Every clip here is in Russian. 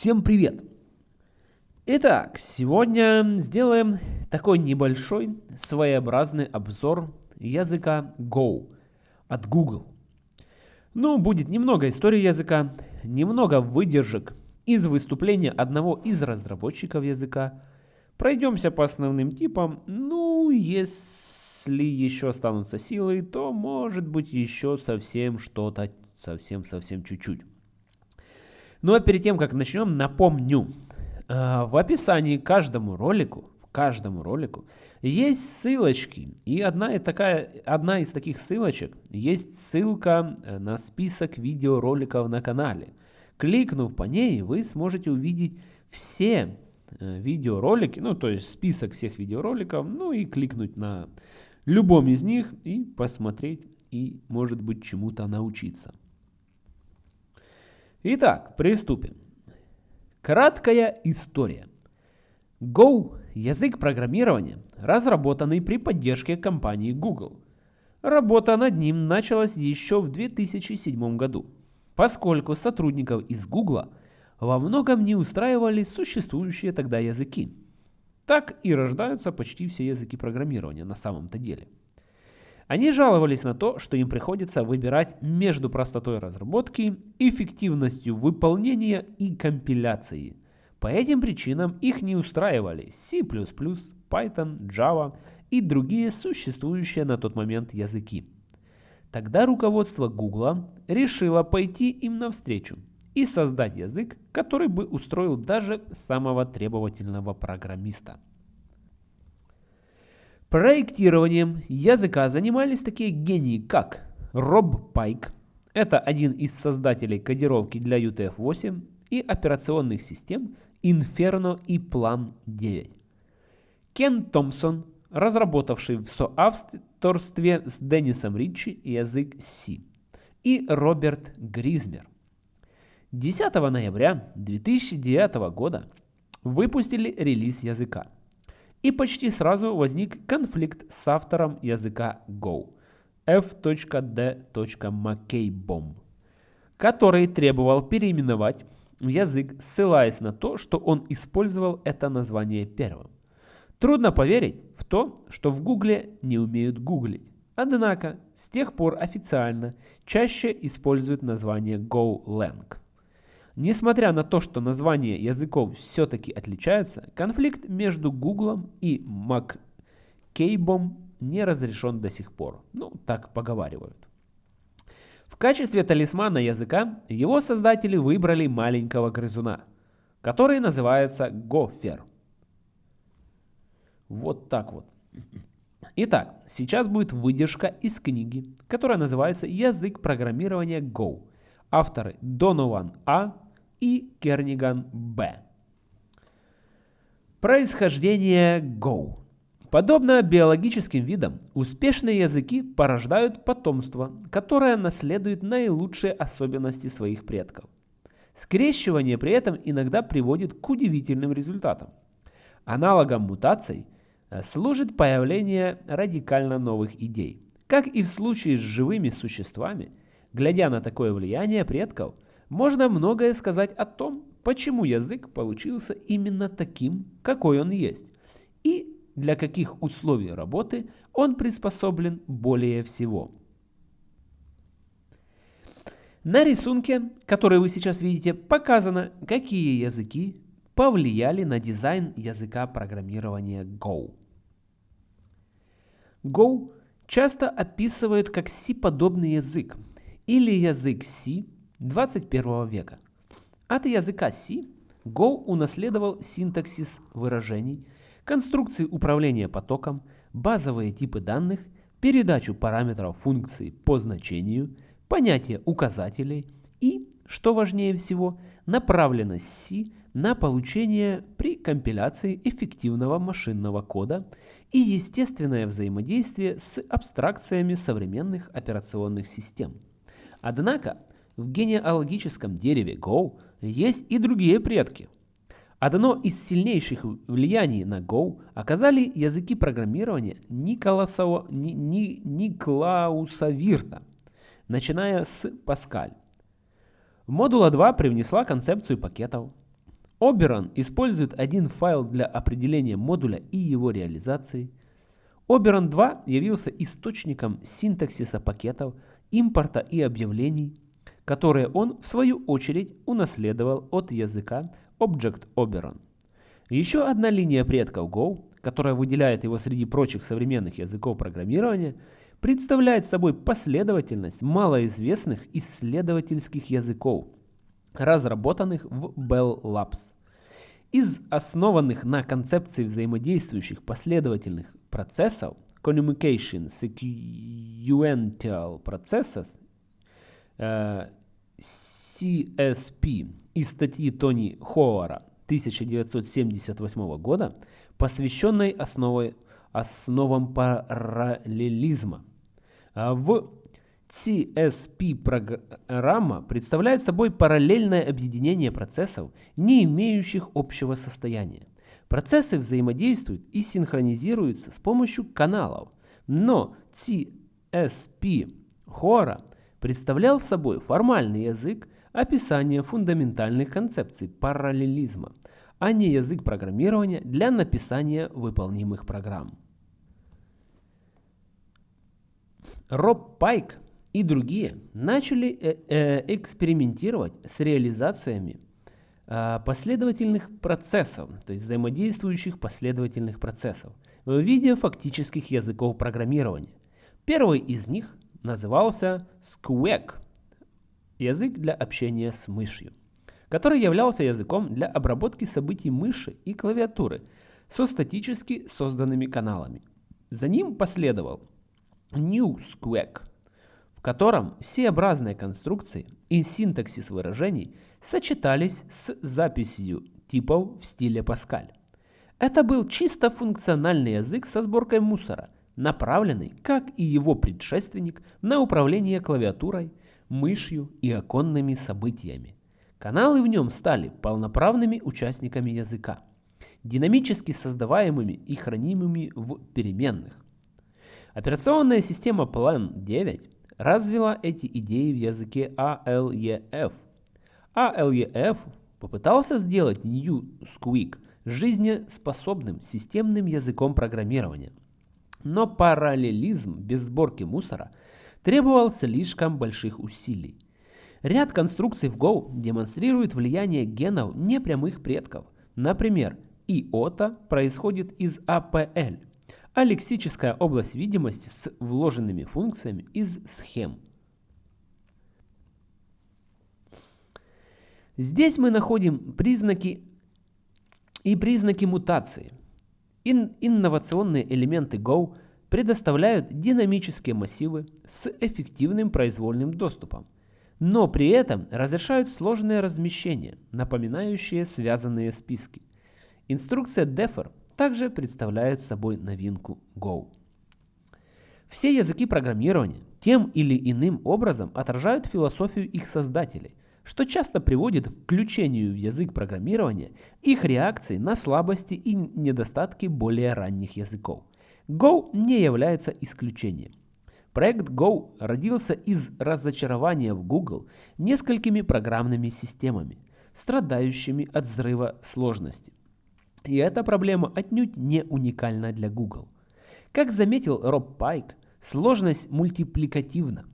Всем привет! Итак, сегодня сделаем такой небольшой своеобразный обзор языка Go от Google. Ну, будет немного истории языка, немного выдержек из выступления одного из разработчиков языка. Пройдемся по основным типам. Ну, если еще останутся силы, то может быть еще совсем что-то, совсем-совсем чуть-чуть. Ну а перед тем, как начнем, напомню. Э, в описании каждому ролику, каждому ролику есть ссылочки. И одна, такая, одна из таких ссылочек есть ссылка э, на список видеороликов на канале. Кликнув по ней, вы сможете увидеть все э, видеоролики, ну то есть список всех видеороликов, ну и кликнуть на любом из них и посмотреть и может быть чему-то научиться. Итак, приступим. Краткая история. Go – язык программирования, разработанный при поддержке компании Google. Работа над ним началась еще в 2007 году, поскольку сотрудников из Google во многом не устраивали существующие тогда языки. Так и рождаются почти все языки программирования на самом-то деле – они жаловались на то, что им приходится выбирать между простотой разработки, эффективностью выполнения и компиляцией. По этим причинам их не устраивали C++, Python, Java и другие существующие на тот момент языки. Тогда руководство Google решило пойти им навстречу и создать язык, который бы устроил даже самого требовательного программиста. Проектированием языка занимались такие гении, как Роб Пайк, это один из создателей кодировки для UTF-8 и операционных систем Inferno и Plan 9. Кен Томпсон, разработавший в соавторстве с Деннисом Ричи язык C. И Роберт Гризмер. 10 ноября 2009 года выпустили релиз языка. И почти сразу возник конфликт с автором языка Go f.d.mckbom, который требовал переименовать язык, ссылаясь на то, что он использовал это название первым. Трудно поверить в то, что в Гугле не умеют гуглить. Однако, с тех пор официально чаще используют название GoLang. Несмотря на то, что названия языков все-таки отличаются, конфликт между Гуглом и MacCabe не разрешен до сих пор. Ну, так поговаривают. В качестве талисмана языка его создатели выбрали маленького грызуна, который называется Гофер. Вот так вот. Итак, сейчас будет выдержка из книги, которая называется «Язык программирования Go». Авторы Донован А и Керниган Б. Происхождение Go. Подобно биологическим видам, успешные языки порождают потомство, которое наследует наилучшие особенности своих предков. Скрещивание при этом иногда приводит к удивительным результатам. Аналогом мутаций э, служит появление радикально новых идей. Как и в случае с живыми существами, глядя на такое влияние предков – можно многое сказать о том, почему язык получился именно таким, какой он есть, и для каких условий работы он приспособлен более всего. На рисунке, который вы сейчас видите, показано, какие языки повлияли на дизайн языка программирования Go. Go часто описывают как C-подобный язык или язык C 21 века. От языка C Go унаследовал синтаксис выражений, конструкции управления потоком, базовые типы данных, передачу параметров функции по значению, понятие указателей и, что важнее всего, направленность C на получение при компиляции эффективного машинного кода и естественное взаимодействие с абстракциями современных операционных систем. Однако, в генеалогическом дереве Go есть и другие предки. Одно из сильнейших влияний на Go оказали языки программирования Николаса, Ни, Ни, Никлауса Вирта, начиная с Паскаль. Модула 2 привнесла концепцию пакетов. Oberon использует один файл для определения модуля и его реализации. Oberon 2 явился источником синтаксиса пакетов, импорта и объявлений, которые он, в свою очередь, унаследовал от языка Object Oberon. Еще одна линия предков Go, которая выделяет его среди прочих современных языков программирования, представляет собой последовательность малоизвестных исследовательских языков, разработанных в Bell Labs. Из основанных на концепции взаимодействующих последовательных процессов Communication Sequential Processes э, CSP из статьи Тони Хоуара 1978 года, посвященной основой, основам параллелизма. А в CSP-программа представляет собой параллельное объединение процессов, не имеющих общего состояния. Процессы взаимодействуют и синхронизируются с помощью каналов, но CSP Хора представлял собой формальный язык описания фундаментальных концепций параллелизма, а не язык программирования для написания выполнимых программ. Роб Пайк и другие начали э, э, экспериментировать с реализациями э, последовательных процессов, то есть взаимодействующих последовательных процессов, в виде фактических языков программирования. Первый из них назывался Squeak, язык для общения с мышью, который являлся языком для обработки событий мыши и клавиатуры со статически созданными каналами. За ним последовал New Squeak, в котором C-образные конструкции и синтаксис выражений сочетались с записью типов в стиле Паскаль. Это был чисто функциональный язык со сборкой мусора, направленный, как и его предшественник, на управление клавиатурой, мышью и оконными событиями. Каналы в нем стали полноправными участниками языка, динамически создаваемыми и хранимыми в переменных. Операционная система Plan 9 развила эти идеи в языке ALEF. ALEF попытался сделать New Squeak жизнеспособным системным языком программирования. Но параллелизм без сборки мусора требовал слишком больших усилий. Ряд конструкций в Go демонстрирует влияние генов непрямых предков. Например, иота происходит из APL, а лексическая область видимости с вложенными функциями из схем. Здесь мы находим признаки и признаки мутации. Ин инновационные элементы Go предоставляют динамические массивы с эффективным произвольным доступом, но при этом разрешают сложные размещения, напоминающие связанные списки. Инструкция Defer также представляет собой новинку Go. Все языки программирования тем или иным образом отражают философию их создателей, что часто приводит к включению в язык программирования их реакции на слабости и недостатки более ранних языков. Go не является исключением. Проект Go родился из разочарования в Google несколькими программными системами, страдающими от взрыва сложности. И эта проблема отнюдь не уникальна для Google. Как заметил Роб Пайк, сложность мультипликативна.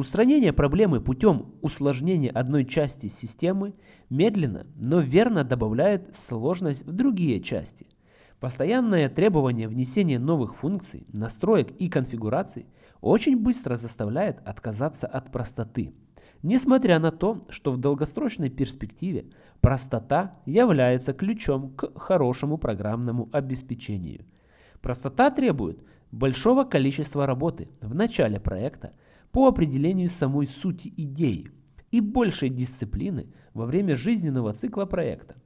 Устранение проблемы путем усложнения одной части системы медленно, но верно добавляет сложность в другие части. Постоянное требование внесения новых функций, настроек и конфигураций очень быстро заставляет отказаться от простоты – Несмотря на то, что в долгосрочной перспективе простота является ключом к хорошему программному обеспечению. Простота требует большого количества работы в начале проекта по определению самой сути идеи и большей дисциплины во время жизненного цикла проекта,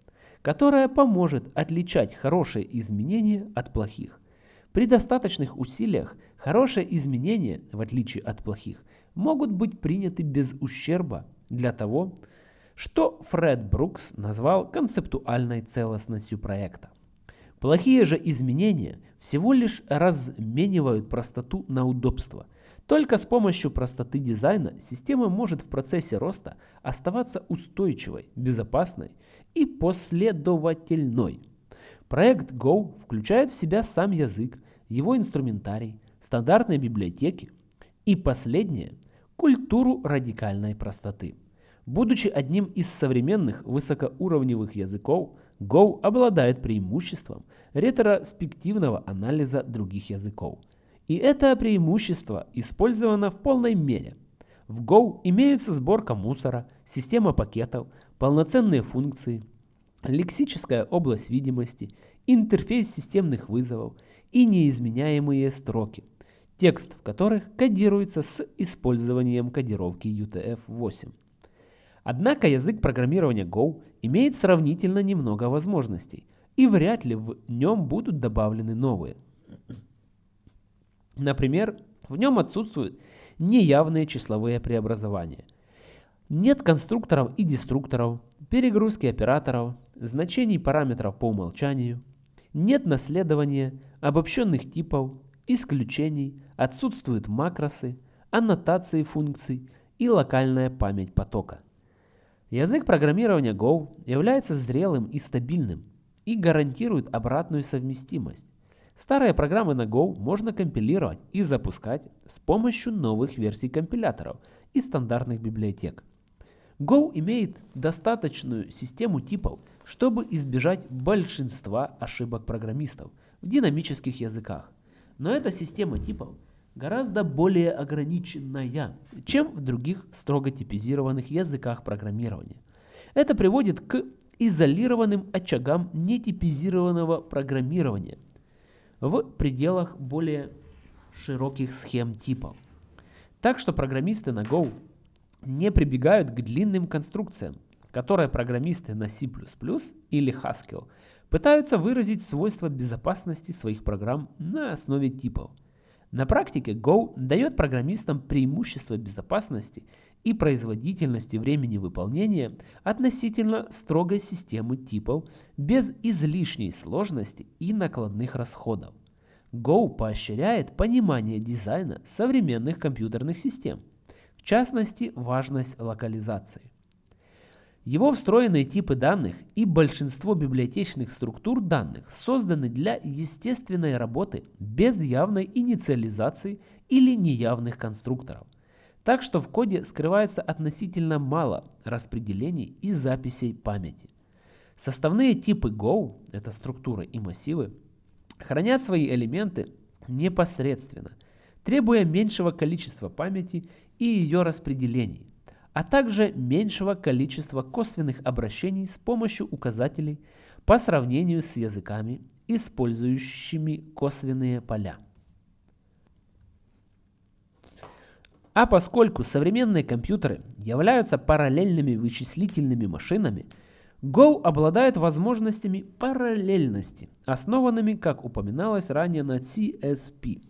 которая поможет отличать хорошие изменения от плохих. При достаточных усилиях хорошие изменения, в отличие от плохих, могут быть приняты без ущерба для того, что Фред Брукс назвал концептуальной целостностью проекта. Плохие же изменения всего лишь разменивают простоту на удобство, Только с помощью простоты дизайна система может в процессе роста оставаться устойчивой, безопасной и последовательной. Проект Go включает в себя сам язык, его инструментарий, стандартные библиотеки и последнее – культуру радикальной простоты. Будучи одним из современных высокоуровневых языков, Go обладает преимуществом ретроспективного анализа других языков. И это преимущество использовано в полной мере. В Go имеется сборка мусора, система пакетов, полноценные функции, лексическая область видимости, интерфейс системных вызовов и неизменяемые строки, текст в которых кодируется с использованием кодировки UTF-8. Однако язык программирования Go имеет сравнительно немного возможностей, и вряд ли в нем будут добавлены новые. Например, в нем отсутствуют неявные числовые преобразования. Нет конструкторов и деструкторов, перегрузки операторов, значений параметров по умолчанию. Нет наследования, обобщенных типов, исключений, отсутствуют макросы, аннотации функций и локальная память потока. Язык программирования Go является зрелым и стабильным и гарантирует обратную совместимость. Старые программы на Go можно компилировать и запускать с помощью новых версий компиляторов и стандартных библиотек. Go имеет достаточную систему типов, чтобы избежать большинства ошибок программистов в динамических языках. Но эта система типов гораздо более ограниченная, чем в других строго типизированных языках программирования. Это приводит к изолированным очагам нетипизированного программирования в пределах более широких схем типов. Так что программисты на Go не прибегают к длинным конструкциям, которые программисты на C++ или Haskell пытаются выразить свойства безопасности своих программ на основе типов – на практике Go дает программистам преимущество безопасности и производительности времени выполнения относительно строгой системы типов без излишней сложности и накладных расходов. Go поощряет понимание дизайна современных компьютерных систем, в частности важность локализации. Его встроенные типы данных и большинство библиотечных структур данных созданы для естественной работы без явной инициализации или неявных конструкторов. Так что в коде скрывается относительно мало распределений и записей памяти. Составные типы Go, это структуры и массивы, хранят свои элементы непосредственно, требуя меньшего количества памяти и ее распределений а также меньшего количества косвенных обращений с помощью указателей по сравнению с языками, использующими косвенные поля. А поскольку современные компьютеры являются параллельными вычислительными машинами, Go обладает возможностями параллельности, основанными, как упоминалось ранее, на CSP.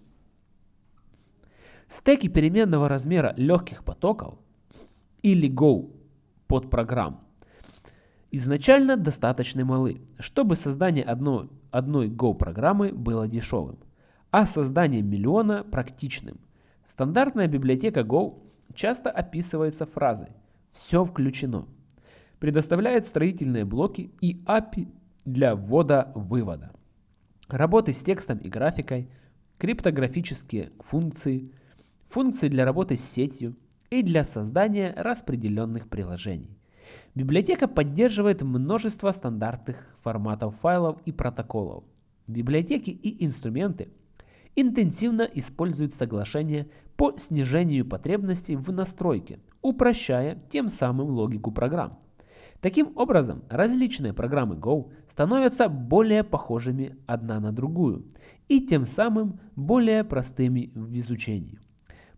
Стеки переменного размера легких потоков или Go под программ изначально достаточно малы, чтобы создание одной, одной Go программы было дешевым, а создание миллиона практичным. Стандартная библиотека Go часто описывается фразой «все включено», предоставляет строительные блоки и API для ввода-вывода, работы с текстом и графикой, криптографические функции, функции для работы с сетью, и для создания распределенных приложений. Библиотека поддерживает множество стандартных форматов файлов и протоколов. Библиотеки и инструменты интенсивно используют соглашения по снижению потребностей в настройке, упрощая тем самым логику программ. Таким образом, различные программы Go становятся более похожими одна на другую и тем самым более простыми в изучении.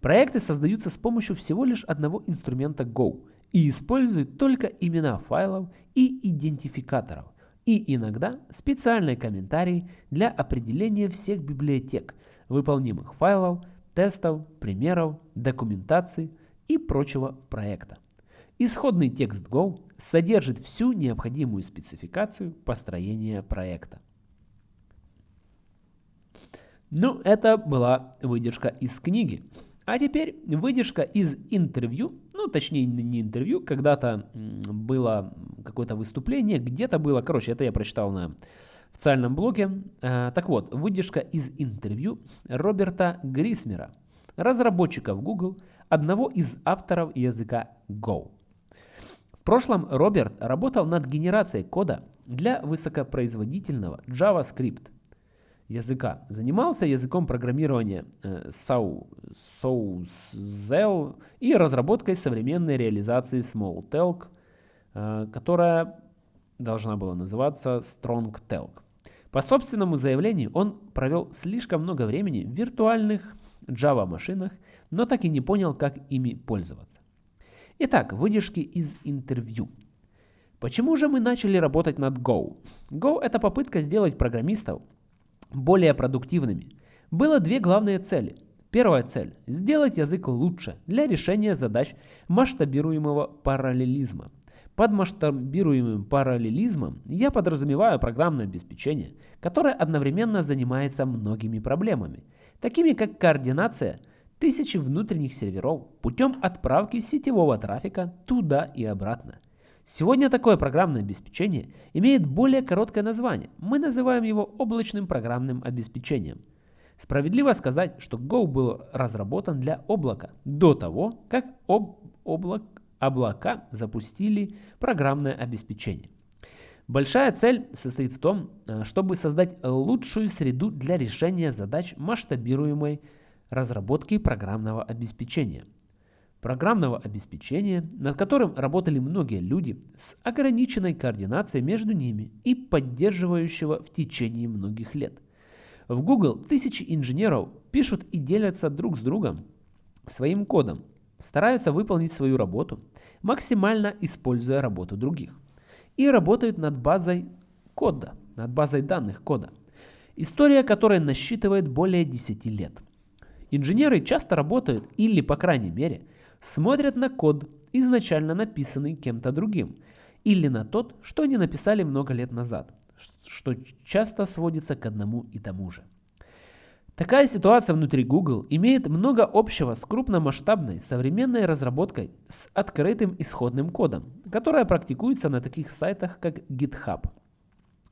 Проекты создаются с помощью всего лишь одного инструмента Go и используют только имена файлов и идентификаторов, и иногда специальные комментарии для определения всех библиотек, выполнимых файлов, тестов, примеров, документации и прочего проекта. Исходный текст Go содержит всю необходимую спецификацию построения проекта. Ну, это была выдержка из книги А теперь выдержка из интервью, ну точнее не интервью, когда-то было какое-то выступление, где-то было, короче, это я прочитал на официальном блоге. Э, так вот, выдержка из интервью Роберта Грисмера, разработчика в Google, одного из авторов языка Go. В прошлом Роберт работал над генерацией кода для высокопроизводительного JavaScript языка. Занимался языком программирования э, SauceZell и разработкой современной реализации Smalltalk, э, которая должна была называться StrongTalk. По собственному заявлению он провел слишком много времени в виртуальных Java машинах, но так и не понял, как ими пользоваться. Итак, выдержки из интервью. Почему же мы начали работать над Go? Go это попытка сделать программистов более продуктивными. Было две главные цели. Первая цель – сделать язык лучше для решения задач масштабируемого параллелизма. Под масштабируемым параллелизмом я подразумеваю программное обеспечение, которое одновременно занимается многими проблемами, такими как координация тысячи внутренних серверов путем отправки сетевого трафика туда и обратно, Сегодня такое программное обеспечение имеет более короткое название. Мы называем его облачным программным обеспечением. Справедливо сказать, что Go был разработан для облака до того, как об облак, облака запустили программное обеспечение. Большая цель состоит в том, э, чтобы создать лучшую среду для решения задач масштабируемой разработки программного обеспечения – программного обеспечения, над которым работали многие люди с ограниченной координацией между ними и поддерживающего в течение многих лет. В Google тысячи инженеров пишут и делятся друг с другом своим кодом, стараются выполнить свою работу, максимально используя работу других. И работают над базой кода, над базой данных кода, история которой насчитывает более 10 лет. Инженеры часто работают или, по крайней мере, смотрят на код, изначально написанный кем-то другим, или на тот, что они написали много лет назад, что часто сводится к одному и тому же. Такая ситуация внутри Google имеет много общего с крупномасштабной современной разработкой с открытым исходным кодом, которая практикуется на таких сайтах, как GitHub.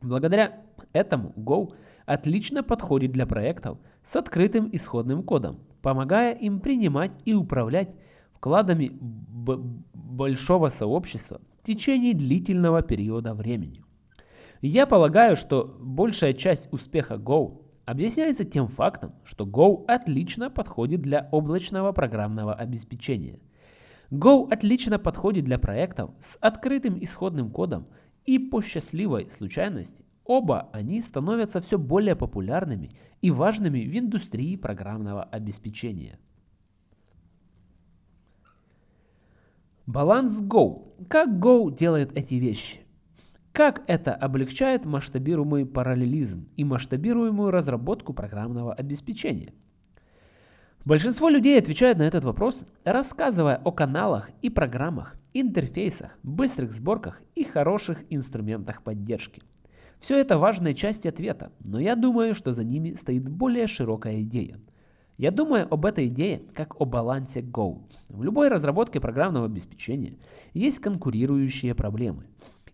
Благодаря этому Go отлично подходит для проектов с открытым исходным кодом, помогая им принимать и управлять вкладами большого сообщества в течение длительного периода времени. Я полагаю, что большая часть успеха Go объясняется тем фактом, что Go отлично подходит для облачного программного обеспечения. Go отлично подходит для проектов с открытым исходным кодом и по счастливой случайности оба они становятся все более популярными и важными в индустрии программного обеспечения. Баланс Go. Как Go делает эти вещи? Как это облегчает масштабируемый параллелизм и масштабируемую разработку программного обеспечения? Большинство людей отвечают на этот вопрос, рассказывая о каналах и программах, интерфейсах, быстрых сборках и хороших инструментах поддержки. Все это важные части ответа, но я думаю, что за ними стоит более широкая идея – я думаю об этой идее как о балансе Go. В любой разработке программного обеспечения есть конкурирующие проблемы.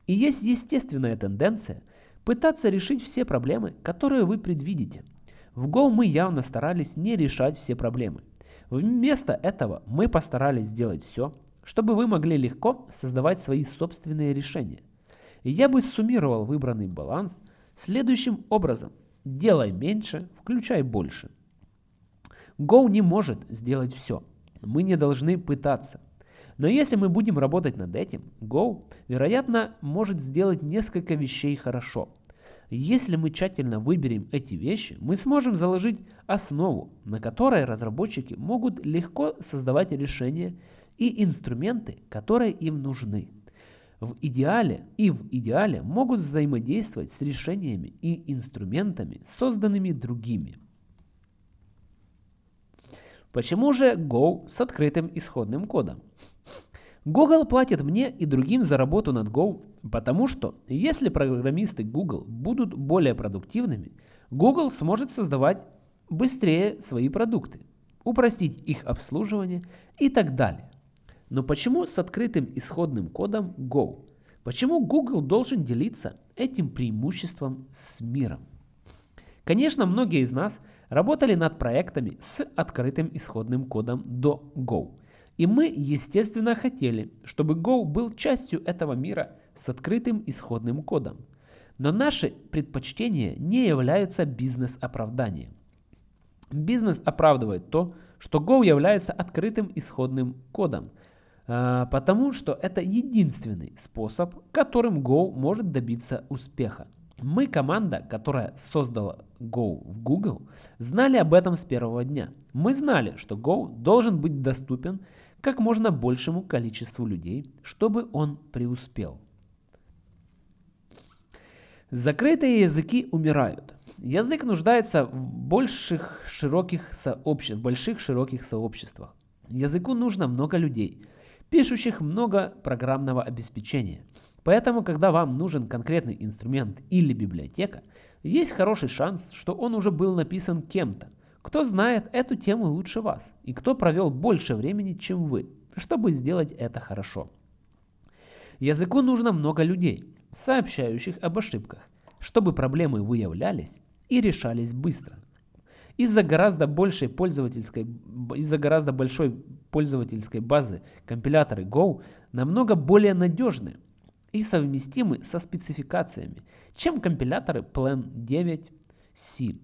И есть естественная тенденция пытаться решить все проблемы, которые вы предвидите. В Go мы явно старались не решать все проблемы. Вместо этого мы постарались сделать все, чтобы вы могли легко создавать свои собственные решения. Я бы суммировал выбранный баланс следующим образом. Делай меньше, включай больше. Go не может сделать все. Мы не должны пытаться. Но если мы будем работать над этим, Go, вероятно, может сделать несколько вещей хорошо. Если мы тщательно выберем эти вещи, мы сможем заложить основу, на которой разработчики могут легко создавать решения и инструменты, которые им нужны. В идеале и в идеале могут взаимодействовать с решениями и инструментами, созданными другими. Почему же Go с открытым исходным кодом? Google платит мне и другим за работу над Go, потому что если программисты Google будут более продуктивными, Google сможет создавать быстрее свои продукты. упростить их обслуживание и так далее. Но почему с открытым исходным кодом Go? Почему Google должен делиться этим преимуществом с миром? Конечно, многие из нас работали над проектами с открытым исходным кодом до Go. И мы, естественно, хотели, чтобы Go был частью этого мира с открытым исходным кодом. Но наши предпочтения не являются бизнес-оправданием. Бизнес оправдывает то, что Go является открытым исходным кодом, а, потому что это единственный способ, которым Go может добиться успеха. Мы, команда, которая создала Go в Google, знали об этом с первого дня. Мы знали, что Go должен быть доступен как можно большему количеству людей, чтобы он преуспел. Закрытые языки умирают. Язык нуждается в больших широких, сообще... больших широких сообществах. Языку нужно много людей, пишущих много программного обеспечения. Поэтому, когда вам нужен конкретный инструмент или библиотека, есть хороший шанс, что он уже был написан кем-то, кто знает эту тему лучше вас и кто провел больше времени, чем вы, чтобы сделать это хорошо. Языку нужно много людей, сообщающих об ошибках, чтобы проблемы выявлялись и решались быстро. Из-за гораздо большей пользовательской, из-за гораздо большой пользовательской базы компиляторы Go намного более надежны и совместимы со спецификациями, чем компиляторы Plan 9 C,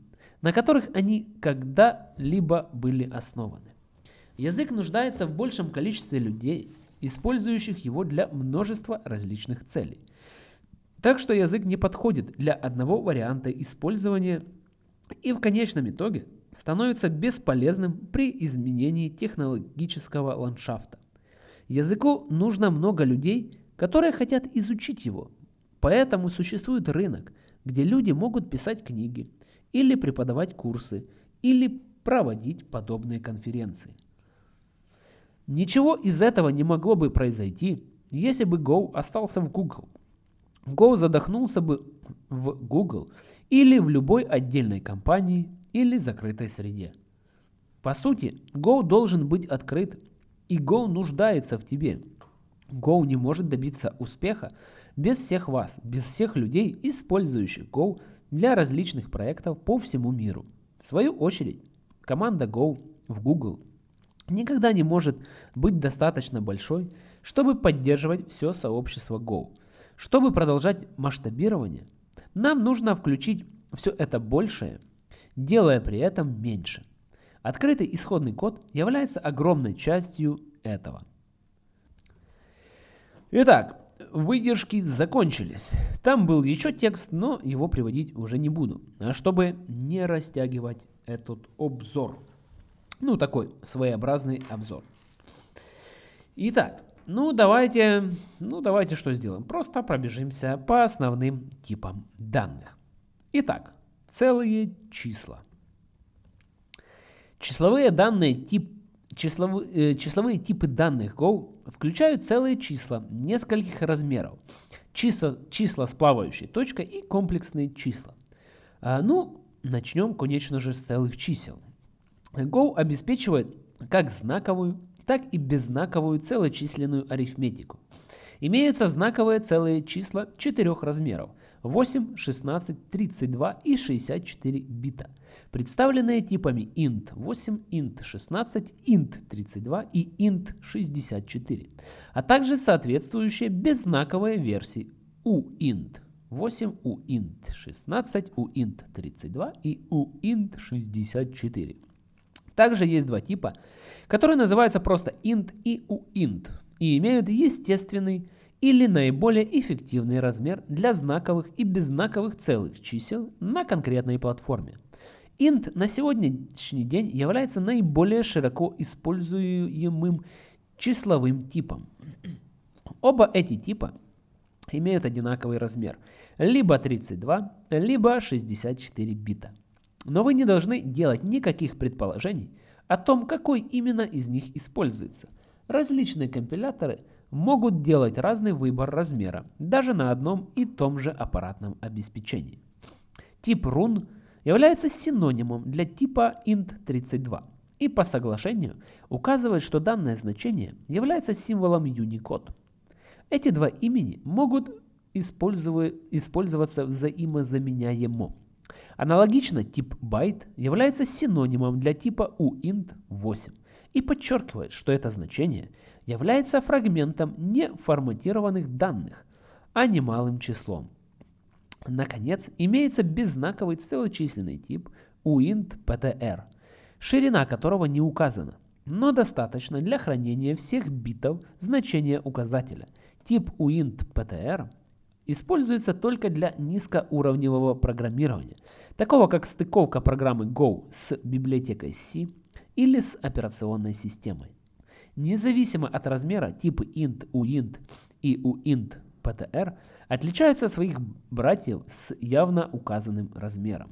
на которых они когда-либо были основаны. Язык нуждается в большем количестве людей, использующих его для множества различных целей – так что язык не подходит для одного варианта использования и в конечном итоге становится бесполезным при изменении технологического ландшафта. Языку нужно много людей, которые хотят изучить его. Поэтому существует рынок, где люди могут писать книги, или преподавать курсы, или проводить подобные конференции. Ничего из этого не могло бы произойти, если бы Go остался в Google. Go задохнулся бы в Google или в любой отдельной компании или закрытой среде. По сути, Go должен быть открыт, и Go нуждается в тебе. Go не может добиться успеха без всех вас, без всех людей, использующих Go для различных проектов по всему миру. В свою очередь, команда Go в Google никогда не может быть достаточно большой, чтобы поддерживать все сообщество Go – чтобы продолжать масштабирование, нам нужно включить все это большее, делая при этом меньше. Открытый исходный код является огромной частью этого. Итак, выдержки закончились. Там был еще текст, но его приводить уже не буду, чтобы не растягивать этот обзор. Ну, такой своеобразный обзор. Итак, ну, давайте, ну, давайте что сделаем? Просто пробежимся по основным типам данных. Итак, целые числа. Числовые данные тип числовые, э, числовые типы данных Go включают целые числа нескольких размеров, числа, числа с плавающей точкой и комплексные числа. А, ну, начнем, конечно же, с целых чисел. Go обеспечивает как знаковую, так и беззнаковую целочисленную арифметику. Имеются знаковые целые числа четырех размеров 8, 16, 32 и 64 бита, представленные типами int 8, int 16, int 32 и int 64, а также соответствующие беззнаковые версии uint 8, uint 16, uint 32 и uint 64. Также есть два типа которые называются просто int и uint и имеют естественный или наиболее эффективный размер для знаковых и беззнаковых целых чисел на конкретной платформе. Int на сегодняшний день является наиболее широко используемым числовым типом. Оба эти типа имеют одинаковый размер, либо 32, либо 64 бита. Но вы не должны делать никаких предположений, о том, какой именно из них используется. Различные компиляторы могут делать разный выбор размера, даже на одном и том же аппаратном обеспечении. Тип run является синонимом для типа int32. и по соглашению указывает, что данное значение является символом Unicode. Эти два имени могут использоваться взаимозаменяемо. Аналогично тип byte является синонимом для типа uint8 и подчеркивает, что это значение является фрагментом неформатированных данных, а не малым числом. Наконец, имеется беззнаковый целочисленный тип uint.ptr, ширина которого не указана, но достаточно для хранения всех битов значения указателя. Тип uint.ptr используется только для низкоуровневого программирования, такого как стыковка программы Go с библиотекой C или с операционной системой. Независимо от размера, типы int, uint и uint.ptr отличаются от своих братьев с явно указанным размером.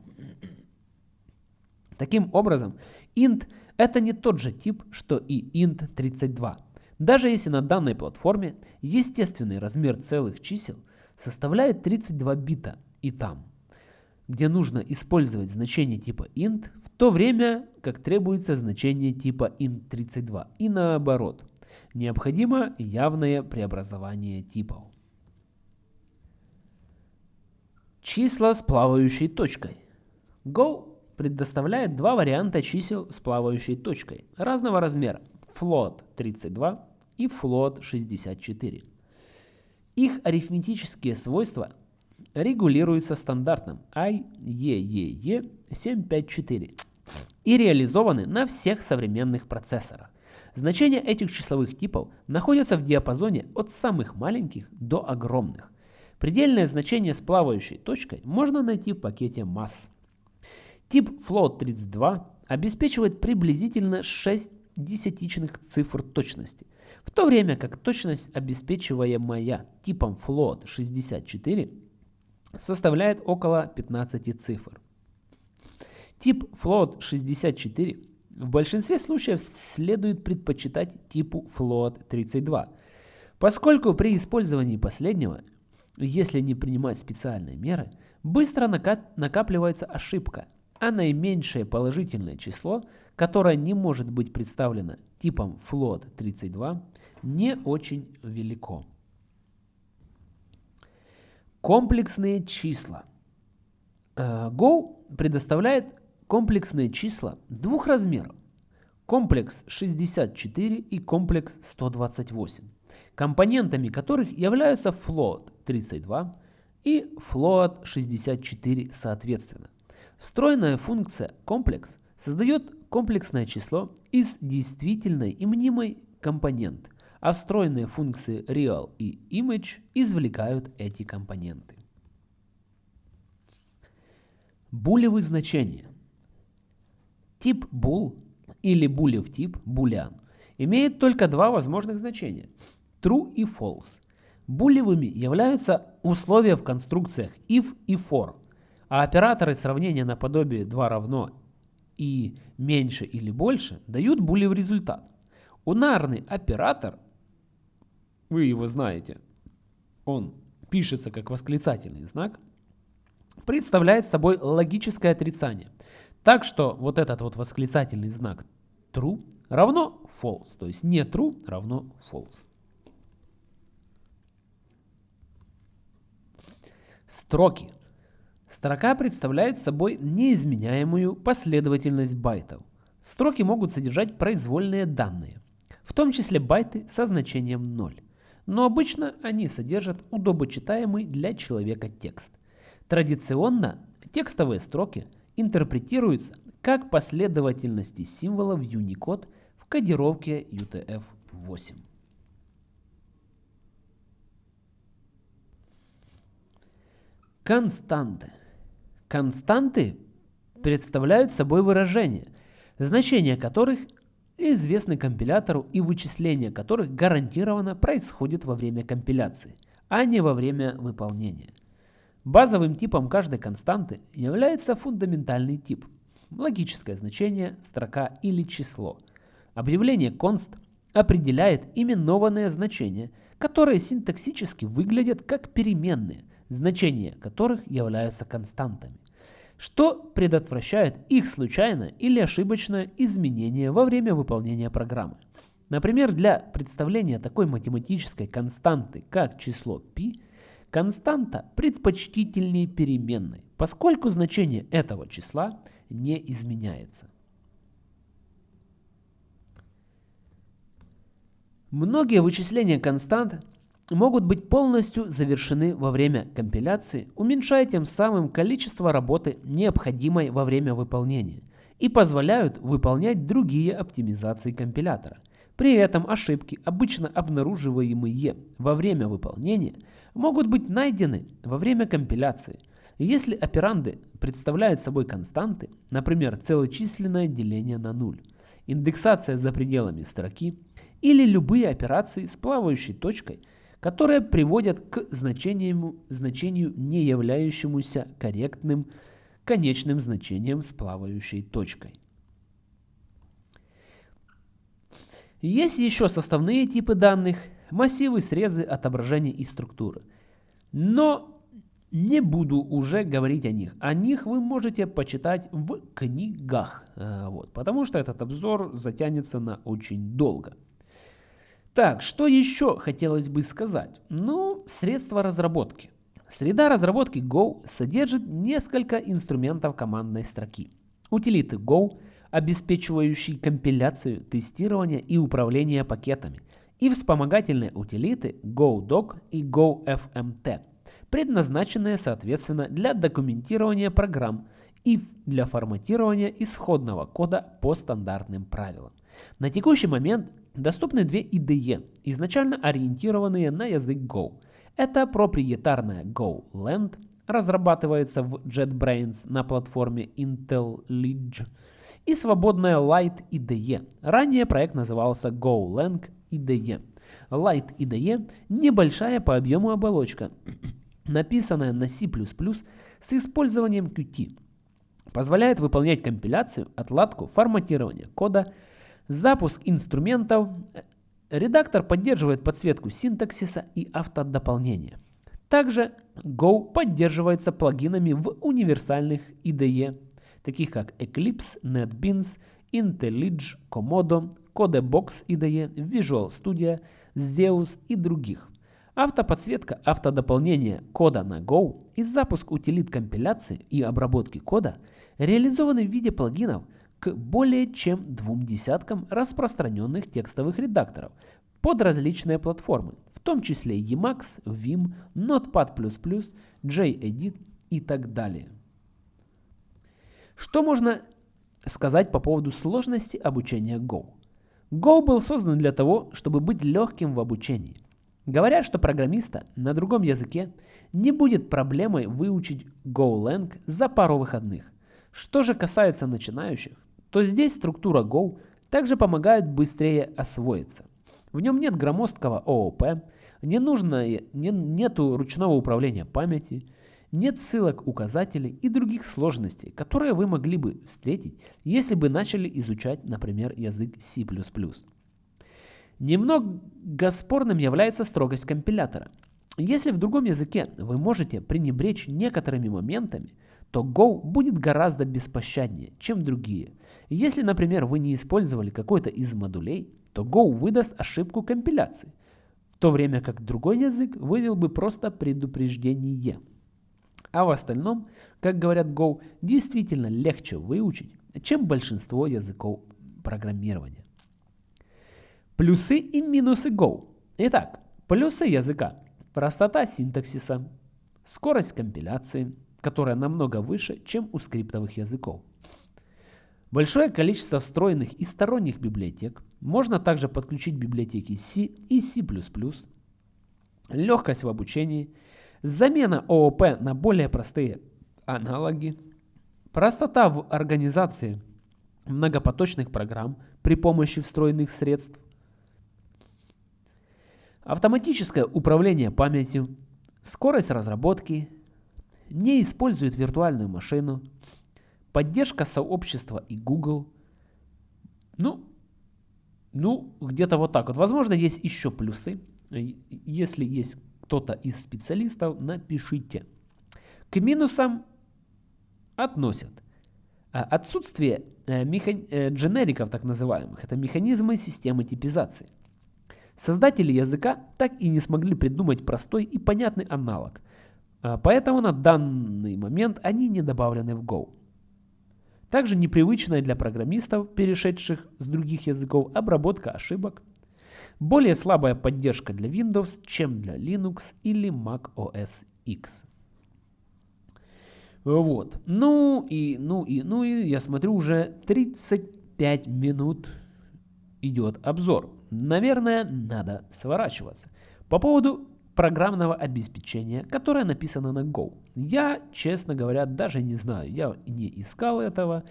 Таким образом, int это не тот же тип, что и int32. Даже если на данной платформе естественный размер целых чисел – составляет 32 бита и там, где нужно использовать значение типа int, в то время как требуется значение типа int32 и наоборот. Необходимо явное преобразование типов. Числа с плавающей точкой. Go предоставляет два варианта чисел с плавающей точкой разного размера float 32 и float 64. Их арифметические свойства регулируются стандартом IEEE 754 и реализованы на всех современных процессорах. Значения этих числовых типов находятся в диапазоне от самых маленьких до огромных. Предельное значение с плавающей точкой можно найти в пакете mass. Тип float32 обеспечивает приблизительно 6 десятичных цифр точности, в то время как точность, обеспечиваемая типом float 64, составляет около 15 цифр. Тип float 64 в большинстве случаев следует предпочитать типу float 32, поскольку при использовании последнего, если не принимать специальные меры, быстро накапливается ошибка, а наименьшее положительное число, которое не может быть представлено типом float 32, не очень велико. Комплексные числа. Э, Go предоставляет комплексные числа двух размеров. Комплекс 64 и комплекс 128, компонентами которых являются float 32 и float 64 соответственно. Встроенная функция комплекс создает комплексное число из действительной и мнимой компоненты, а встроенные функции real и image извлекают эти компоненты. Булевые значения. Тип bool или булев тип boolean имеет только два возможных значения – true и false. Булевыми являются условия в конструкциях if и for, а операторы сравнения наподобие 2 равно и меньше или больше дают булев результат. Унарный оператор вы его знаете, он пишется как восклицательный знак, представляет собой логическое отрицание. Так что вот этот вот восклицательный знак true равно false, то есть не true равно false. Строки. Строка представляет собой неизменяемую последовательность байтов. Строки могут содержать произвольные данные, в том числе байты со значением 0 но обычно они содержат удобочитаемый для человека текст. Традиционно текстовые строки интерпретируются как последовательности символов Unicode в кодировке UTF-8. Константы. Константы представляют собой выражения, значения которых известны компилятору и вычисления которых гарантированно происходит во время компиляции, а не во время выполнения. Базовым типом каждой константы является фундаментальный тип, логическое значение, строка или число. Объявление const определяет именованные значения, которые синтаксически выглядят как переменные, значения которых являются константами. что предотвращает их случайное или ошибочное изменение во время выполнения программы. Например, для представления такой математической константы, как число π, константа предпочтительнее переменной, поскольку значение этого числа не изменяется. Многие вычисления констант могут быть полностью завершены во время компиляции, уменьшая тем самым количество работы, необходимой во время выполнения, и позволяют выполнять другие оптимизации компилятора. При этом ошибки, обычно обнаруживаемые во время выполнения, могут быть найдены во время компиляции. Если операнды представляют собой константы, например, целочисленное деление на нуль, индексация за пределами строки или любые операции с плавающей точкой – которые приводят к значению, значению не являющемуся корректным конечным значением с плавающей точкой. Есть еще составные типы данных, массивы, срезы, отображения и структуры. Но не буду уже говорить о них. О них вы можете почитать в книгах. Э, вот, потому что этот обзор затянется на очень долго. Так, что еще хотелось бы сказать? Ну, средства разработки. Среда разработки Go содержит несколько инструментов командной строки. Утилиты Go, обеспечивающие компиляцию, тестирование и управление пакетами. И вспомогательные утилиты GoDoc и GoFMT, предназначенные соответственно для документирования программ и для форматирования исходного кода по стандартным правилам. На текущий момент доступны две IDE, изначально ориентированные на язык Go. Это проприетарная GoLand, разрабатывается в JetBrains на платформе IntelliJ, и свободная Light IDE. Ранее проект назывался GoLang IDE. Light IDE – небольшая по объему оболочка, написанная на C++ с использованием Qt. Позволяет выполнять компиляцию, отладку, форматирование кода – Запуск инструментов. Редактор поддерживает подсветку синтаксиса и автодополнения. Также Go поддерживается плагинами в универсальных IDE, таких как Eclipse, NetBeans, IntelliJ, Komodo, CodeBox IDE, Visual Studio, Zeus и других. Автоподсветка автодополнения кода на Go и запуск утилит компиляции и обработки кода реализованы в виде плагинов – к более чем двум десяткам распространенных текстовых редакторов под различные платформы, в том числе Emacs, Vim, Notepad++, JEdit и так далее. Что можно сказать по поводу сложности обучения Go? Go был создан для того, чтобы быть легким в обучении. Говорят, что программиста на другом языке не будет проблемой выучить GoLang за пару выходных. Что же касается начинающих, то здесь структура Go также помогает быстрее освоиться. В нем нет громоздкого ООП, не нужно, не, нету ручного управления памяти, нет ссылок, указателей и других сложностей, которые вы могли бы встретить, если бы начали изучать, например, язык C++. Немного спорным является строгость компилятора. Если в другом языке вы можете пренебречь некоторыми моментами, то Go будет гораздо беспощаднее, чем другие. Если, например, вы не использовали какой-то из модулей, то Go выдаст ошибку компиляции, в то время как другой язык вывел бы просто предупреждение. А в остальном, как говорят Go, действительно легче выучить, чем большинство языков программирования. Плюсы и минусы Go. Итак, плюсы языка. Простота синтаксиса, скорость компиляции, которая намного выше, чем у скриптовых языков. Большое количество встроенных и сторонних библиотек. Можно также подключить библиотеки C и C++. Легкость в обучении. Замена ООП на более простые аналоги. Простота в организации многопоточных программ при помощи встроенных средств. Автоматическое управление памятью. Скорость разработки не использует виртуальную машину, поддержка сообщества и Google. Ну, ну где-то вот так вот. Возможно, есть еще плюсы. Если есть кто-то из специалистов, напишите. К минусам относят отсутствие механ... дженериков так называемых, это механизмы системы типизации. Создатели языка так и не смогли придумать простой и понятный аналог, поэтому на данный момент они не добавлены в Go. Также непривычная для программистов, перешедших с других языков, обработка ошибок. Более слабая поддержка для Windows, чем для Linux или Mac OS X. Вот. Ну и, ну и, ну и я смотрю уже 35 минут идет обзор. Наверное, надо сворачиваться. По поводу программного обеспечения, которое написано на Go. Я, честно говоря, даже не знаю, я не искал этого,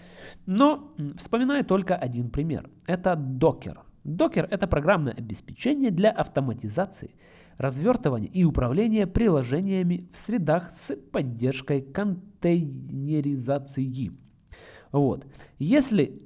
но вспоминаю только один пример. Это Docker. Docker – это программное обеспечение для автоматизации, развертывания и управления приложениями в средах с поддержкой контейнеризации. Вот. Если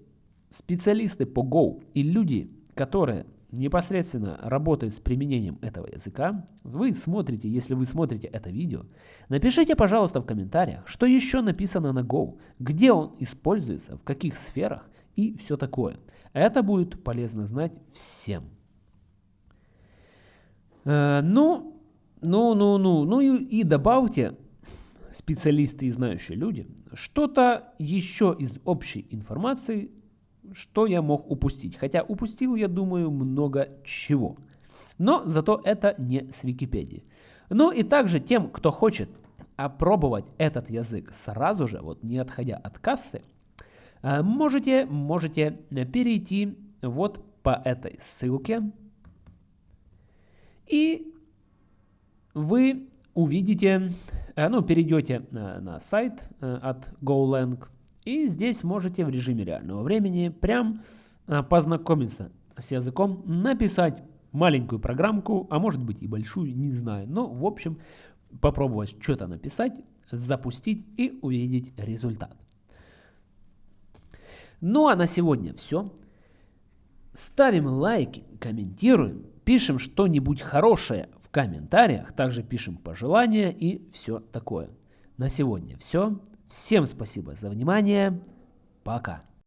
специалисты по Go и люди, которые непосредственно работает с применением этого языка, вы смотрите, если вы смотрите это видео, напишите, пожалуйста, в комментариях, что еще написано на Go, где он используется, в каких сферах и все такое. Это будет полезно знать всем. Э, ну, ну, ну, ну, ну и, и добавьте, специалисты и знающие люди, что-то еще из общей информации что я мог упустить. Хотя упустил, я думаю, много чего. Но зато это не с Википедии. Ну и также тем, кто хочет опробовать этот язык сразу же, вот не отходя от кассы, э, можете, можете перейти вот по этой ссылке. И вы увидите, э, ну, перейдете на, на сайт э, от GoLang, и здесь можете в режиме реального времени прям а, познакомиться с языком, написать маленькую программку, а может быть и большую, не знаю. Но в общем попробовать что-то написать, запустить и увидеть результат. Ну а на сегодня все. Ставим лайки, комментируем, пишем что-нибудь хорошее в комментариях, также пишем пожелания и все такое. На сегодня все. Всем спасибо за внимание. Пока.